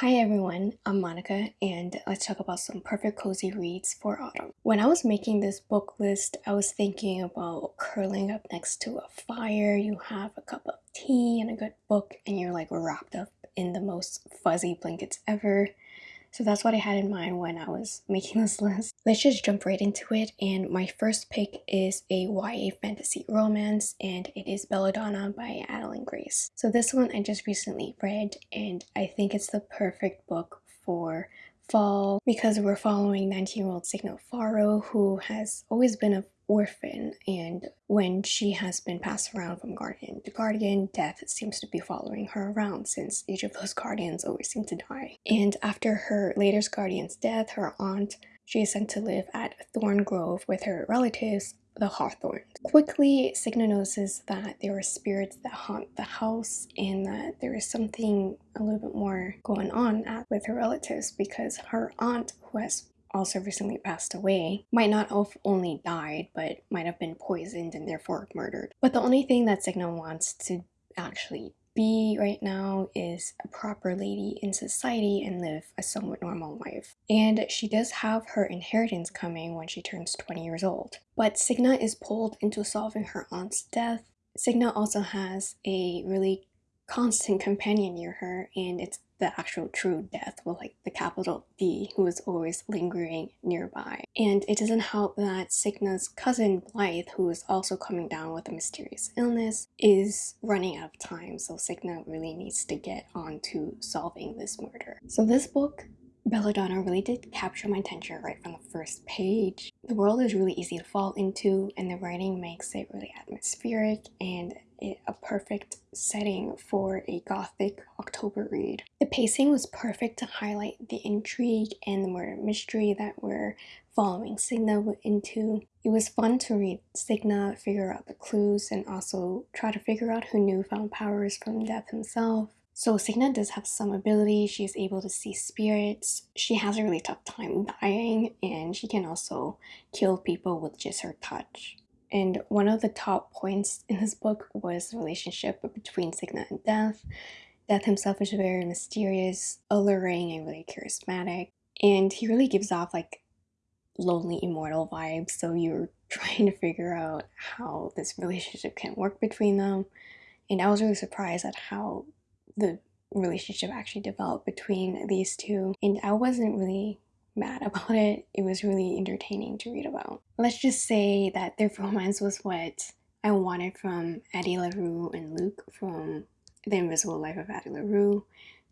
Hi everyone, I'm Monica and let's talk about some perfect cozy reads for autumn. When I was making this book list, I was thinking about curling up next to a fire, you have a cup of tea and a good book and you're like wrapped up in the most fuzzy blankets ever. So that's what I had in mind when I was making this list. Let's just jump right into it. And my first pick is a YA fantasy romance, and it is Belladonna by Adalyn Grace. So this one I just recently read, and I think it's the perfect book for fall because we're following 19 year old Signa Farrow, who has always been a orphan and when she has been passed around from guardian to guardian death seems to be following her around since each of those guardians always seem to die and after her latest guardian's death her aunt she is sent to live at thorn grove with her relatives the Hawthornes. Quickly, Signa notices that there are spirits that haunt the house and that there is something a little bit more going on at, with her relatives because her aunt, who has also recently passed away, might not have only died, but might have been poisoned and therefore murdered. But the only thing that Signa wants to actually be right now is a proper lady in society and live a somewhat normal life. And she does have her inheritance coming when she turns 20 years old. But Signa is pulled into solving her aunt's death. Signa also has a really constant companion near her and it's the actual true death with like the capital D who is always lingering nearby. And it doesn't help that Signa's cousin Blythe, who is also coming down with a mysterious illness, is running out of time. So Signa really needs to get on to solving this murder. So this book Belladonna really did capture my attention right from the first page. The world is really easy to fall into and the writing makes it really atmospheric and a perfect setting for a gothic October read. The pacing was perfect to highlight the intrigue and the murder mystery that we're following Signa into. It was fun to read Signa figure out the clues and also try to figure out who knew found powers from Death himself. So Signa does have some ability, she's able to see spirits, she has a really tough time dying, and she can also kill people with just her touch. And one of the top points in this book was the relationship between Signa and Death. Death himself is very mysterious, alluring, and really charismatic. And he really gives off like lonely immortal vibes. So you're trying to figure out how this relationship can work between them. And I was really surprised at how the relationship actually developed between these two. And I wasn't really mad about it. It was really entertaining to read about. Let's just say that their romance was what I wanted from Addie LaRue and Luc from The Invisible Life of Addie LaRue,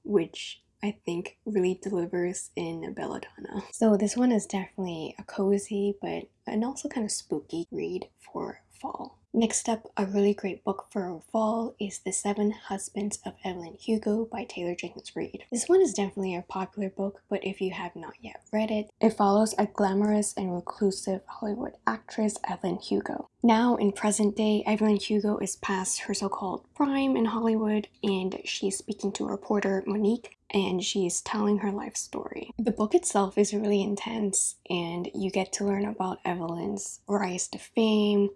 which I think really delivers in Belladonna. So this one is definitely a cozy but and also kind of spooky read for fall. Next up, a really great book for fall is The Seven Husbands of Evelyn Hugo by Taylor Jenkins Reid. This one is definitely a popular book, but if you have not yet read it, it follows a glamorous and reclusive Hollywood actress, Evelyn Hugo. Now, in present day, Evelyn Hugo is past her so-called prime in Hollywood, and she's speaking to reporter Monique and she's telling her life story. The book itself is really intense and you get to learn about Evelyn's rise to fame,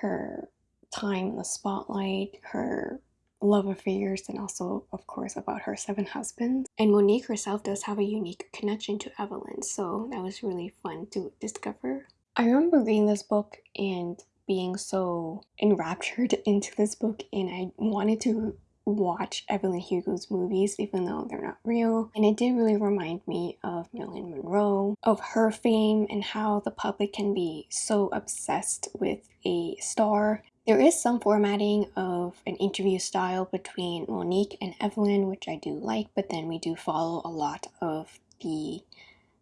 her time in the spotlight, her love affairs, and also, of course, about her seven husbands. And Monique herself does have a unique connection to Evelyn, so that was really fun to discover. I remember reading this book and being so enraptured into this book, and I wanted to watch Evelyn Hugo's movies even though they're not real and it did really remind me of Marilyn Monroe, of her fame and how the public can be so obsessed with a star. There is some formatting of an interview style between Monique and Evelyn which I do like but then we do follow a lot of the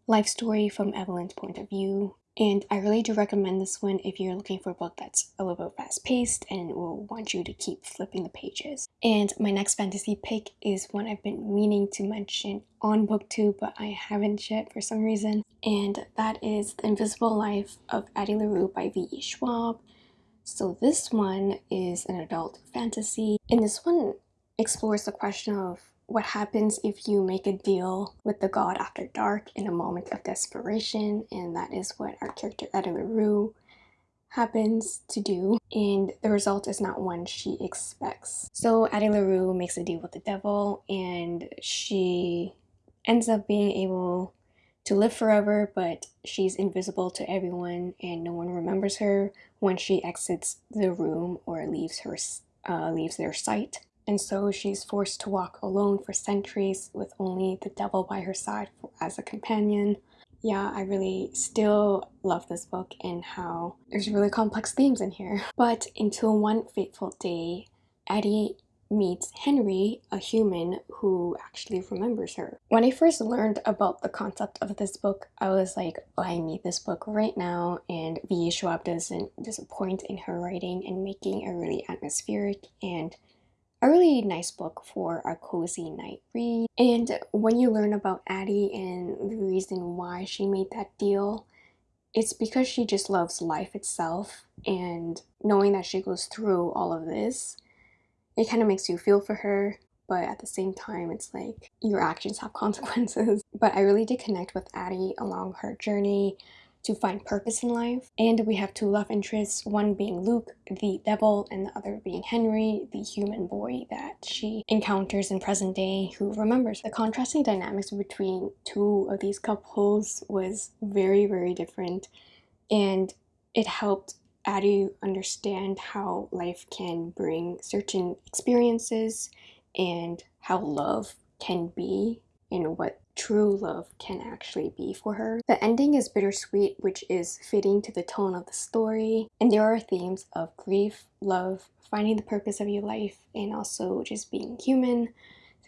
life story from Evelyn's point of view and I really do recommend this one if you're looking for a book that's a little bit fast paced and will want you to keep flipping the pages. And my next fantasy pick is one I've been meaning to mention on booktube but I haven't yet for some reason. And that is The Invisible Life of Addie LaRue by V.E. Schwab. So this one is an adult fantasy and this one explores the question of what happens if you make a deal with the god after dark in a moment of desperation and that is what our character LaRue happens to do and the result is not one she expects. So Addie LaRue makes a deal with the devil and she ends up being able to live forever, but she's invisible to everyone and no one remembers her when she exits the room or leaves her uh, leaves their sight. And so she's forced to walk alone for centuries with only the devil by her side as a companion. Yeah, I really still love this book and how there's really complex themes in here. But until one fateful day, Addie meets Henry, a human who actually remembers her. When I first learned about the concept of this book, I was like, oh, I need this book right now, and V. Schwab doesn't disappoint in her writing and making a really atmospheric and a really nice book for a cozy night read. And when you learn about Addie and the reason why she made that deal, it's because she just loves life itself. And knowing that she goes through all of this it kind of makes you feel for her. But at the same time it's like your actions have consequences. But i really did connect with addie along her journey to find purpose in life. And we have two love interests one being luc the devil and the other being henry the human boy that she encounters in present day who remembers. The contrasting dynamics between two of these couples was very very different and it helped Addie understand how life can bring certain experiences and how love can be and what true love can actually be for her. The ending is bittersweet, which is fitting to the tone of the story, and there are themes of grief, love, finding the purpose of your life, and also just being human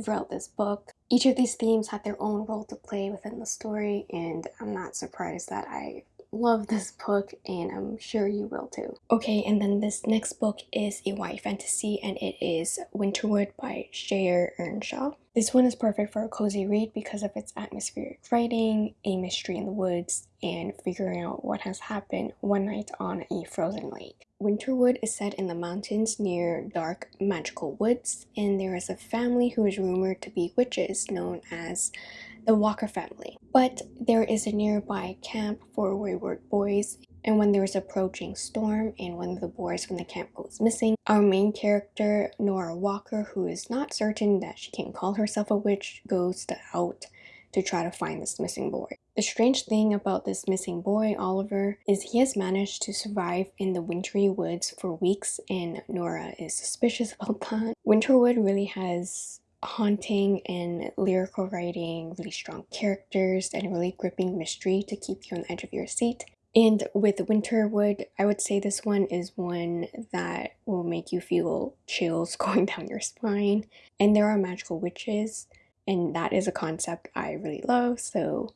throughout this book. Each of these themes had their own role to play within the story, and I'm not surprised that I love this book and I'm sure you will too. Okay, and then this next book is a YA fantasy and it is Winterwood by Shea Ernshaw. This one is perfect for a cozy read because of its atmospheric writing, a mystery in the woods, and figuring out what has happened one night on a frozen lake. Winterwood is set in the mountains near dark magical woods and there is a family who is rumored to be witches known as the Walker family. But there is a nearby camp for wayward boys and when there is approaching storm and one of the boys from the camp goes missing, our main character, Nora Walker, who is not certain that she can call herself a witch, goes to out to try to find this missing boy. The strange thing about this missing boy, Oliver, is he has managed to survive in the wintry woods for weeks and Nora is suspicious about that. Winterwood really has haunting and lyrical writing, really strong characters, and really gripping mystery to keep you on the edge of your seat. And with Winterwood, I would say this one is one that will make you feel chills going down your spine. And there are magical witches, and that is a concept I really love, so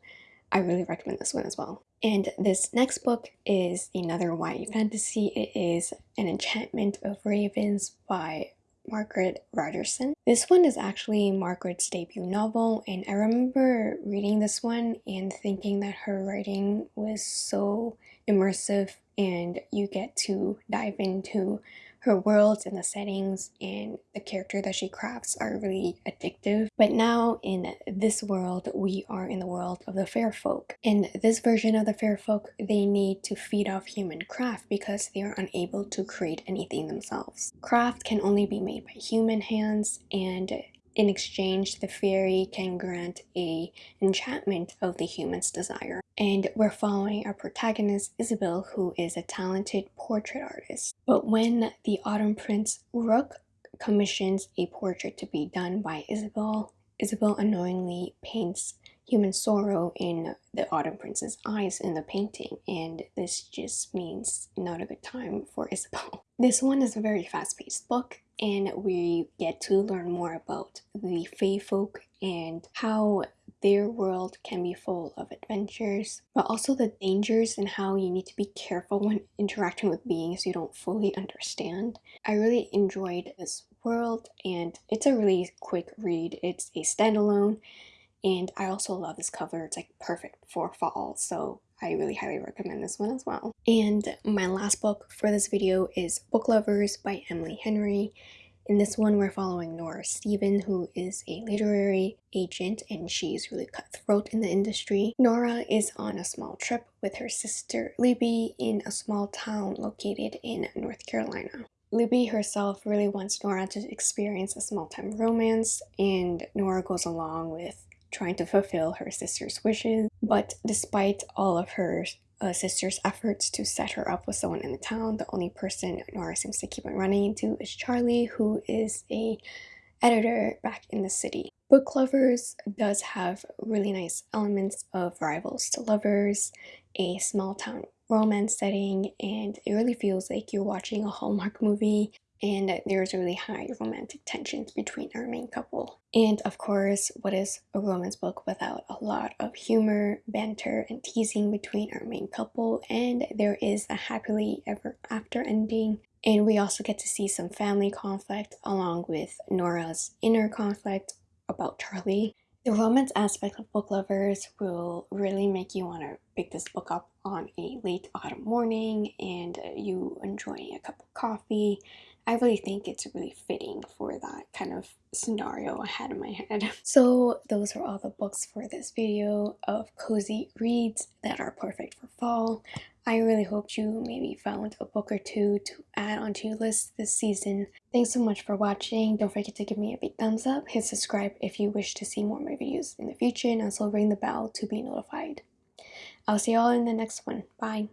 I really recommend this one as well. And this next book is another YA fantasy. It is An Enchantment of Ravens by Margaret Rogerson. This one is actually Margaret's debut novel and I remember reading this one and thinking that her writing was so immersive and you get to dive into her worlds and the settings and the character that she crafts are really addictive. But now in this world, we are in the world of the fair folk. In this version of the fair folk, they need to feed off human craft because they are unable to create anything themselves. Craft can only be made by human hands and in exchange, the fairy can grant a enchantment of the human's desire. And we're following our protagonist, Isabel, who is a talented portrait artist. But when the Autumn Prince Rook commissions a portrait to be done by Isabel, Isabel unknowingly paints human sorrow in the Autumn Prince's eyes in the painting, and this just means not a good time for Isabel. This one is a very fast-paced book, and we get to learn more about the Fae folk and how their world can be full of adventures, but also the dangers and how you need to be careful when interacting with beings you don't fully understand. I really enjoyed this world and it's a really quick read. It's a standalone and I also love this cover. It's like perfect for fall, so I really highly recommend this one as well. And my last book for this video is Book Lovers by Emily Henry. In this one, we're following Nora Steven, who is a literary agent and she's really cutthroat in the industry. Nora is on a small trip with her sister Libby in a small town located in North Carolina. Libby herself really wants Nora to experience a small-time romance and Nora goes along with trying to fulfill her sister's wishes. But despite all of her uh, sister's efforts to set her up with someone in the town, the only person Nora seems to keep on running into is Charlie, who is a editor back in the city. Book Lovers does have really nice elements of rivals to lovers, a small town romance setting, and it really feels like you're watching a Hallmark movie and there's really high romantic tensions between our main couple. And of course, what is a romance book without a lot of humor, banter, and teasing between our main couple? And there is a happily ever after ending. And we also get to see some family conflict along with Nora's inner conflict about Charlie. The romance aspect of book lovers will really make you want to pick this book up on a late autumn morning and uh, you enjoying a cup of coffee I really think it's really fitting for that kind of scenario I had in my head. So those are all the books for this video of cozy reads that are perfect for fall. I really hoped you maybe found a book or two to add onto your list this season. Thanks so much for watching. Don't forget to give me a big thumbs up, hit subscribe if you wish to see more of my videos in the future, and also ring the bell to be notified. I'll see y'all in the next one. Bye.